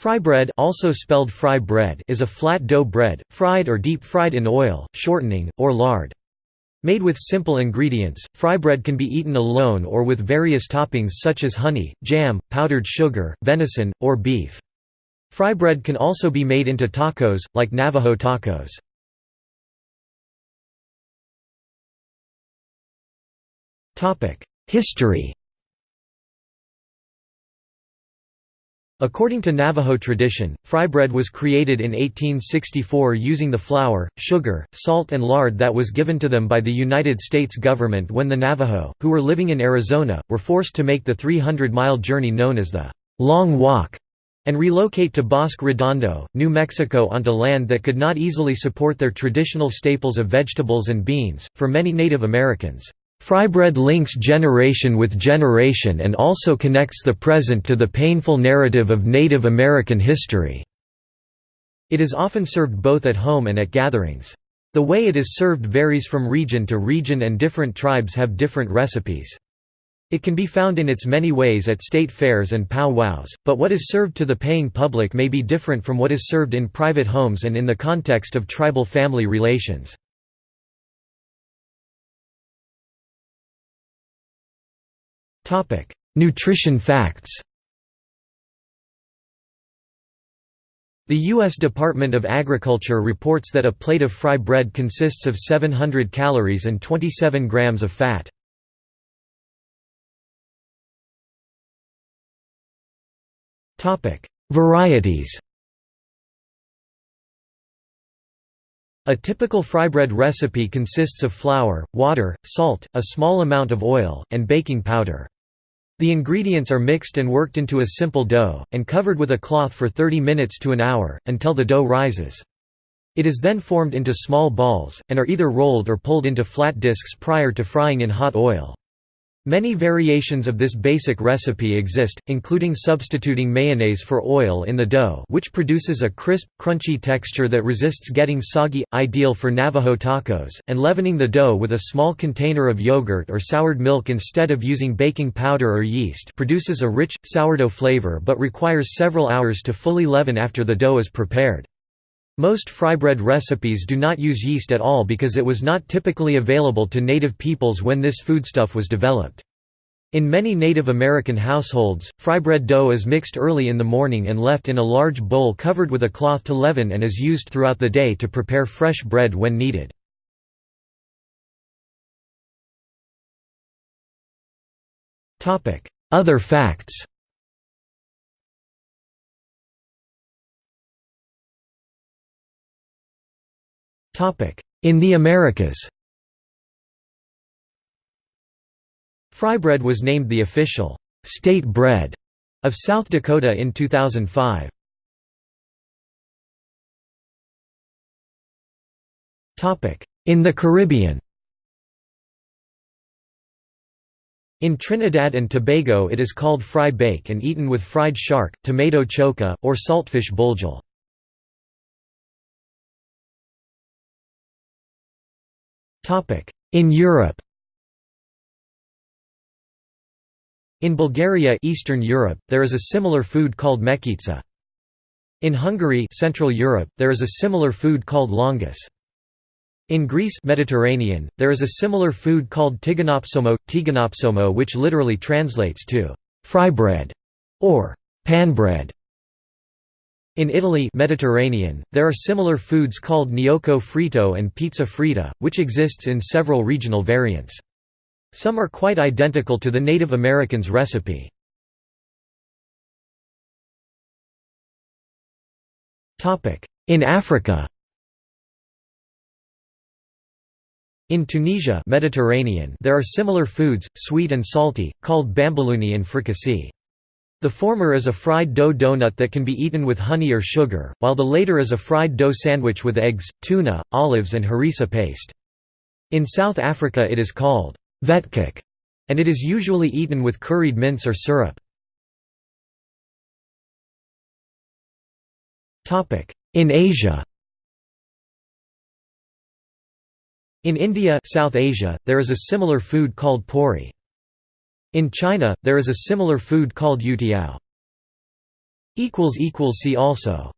Fry bread, also spelled fry bread is a flat dough bread, fried or deep-fried in oil, shortening, or lard. Made with simple ingredients, fry bread can be eaten alone or with various toppings such as honey, jam, powdered sugar, venison, or beef. Fry bread can also be made into tacos, like Navajo tacos. History According to Navajo tradition, fry bread was created in 1864 using the flour, sugar, salt and lard that was given to them by the United States government when the Navajo, who were living in Arizona, were forced to make the 300-mile journey known as the Long Walk and relocate to Bosque Redondo, New Mexico onto land that could not easily support their traditional staples of vegetables and beans. For many Native Americans, Frybread links generation with generation and also connects the present to the painful narrative of Native American history. It is often served both at home and at gatherings. The way it is served varies from region to region and different tribes have different recipes. It can be found in its many ways at state fairs and pow-wows, but what is served to the paying public may be different from what is served in private homes and in the context of tribal family relations. Nutrition facts The U.S. Department of Agriculture reports that a plate of fry bread consists of 700 calories and 27 grams of fat. Varieties A typical fry bread recipe consists of flour, water, salt, a small amount of oil, and baking powder. The ingredients are mixed and worked into a simple dough, and covered with a cloth for 30 minutes to an hour, until the dough rises. It is then formed into small balls, and are either rolled or pulled into flat discs prior to frying in hot oil. Many variations of this basic recipe exist, including substituting mayonnaise for oil in the dough which produces a crisp, crunchy texture that resists getting soggy, ideal for Navajo tacos, and leavening the dough with a small container of yogurt or soured milk instead of using baking powder or yeast produces a rich, sourdough flavor but requires several hours to fully leaven after the dough is prepared. Most frybread recipes do not use yeast at all because it was not typically available to native peoples when this foodstuff was developed. In many Native American households, frybread dough is mixed early in the morning and left in a large bowl covered with a cloth to leaven and is used throughout the day to prepare fresh bread when needed. Other facts In the Americas Frybread was named the official state bread of South Dakota in 2005. In the Caribbean In Trinidad and Tobago it is called fry bake and eaten with fried shark, tomato choka, or saltfish buljol. In Europe In Bulgaria Eastern Europe, there is a similar food called mekitsa. In Hungary Central Europe, there is a similar food called lángos. In Greece Mediterranean, there is a similar food called tiganopsomo, tiganopsomo which literally translates to «fry bread» or «pan bread». In Italy Mediterranean, there are similar foods called gnocco fritto and pizza fritta, which exists in several regional variants. Some are quite identical to the Native Americans' recipe. In Africa In Tunisia Mediterranean, there are similar foods, sweet and salty, called bambouloni and fricassee. The former is a fried dough donut that can be eaten with honey or sugar, while the later is a fried dough sandwich with eggs, tuna, olives and harissa paste. In South Africa it is called vetkoek, and it is usually eaten with curried mince or syrup. In Asia In India South Asia, there is a similar food called puri. In China, there is a similar food called youtiao. See also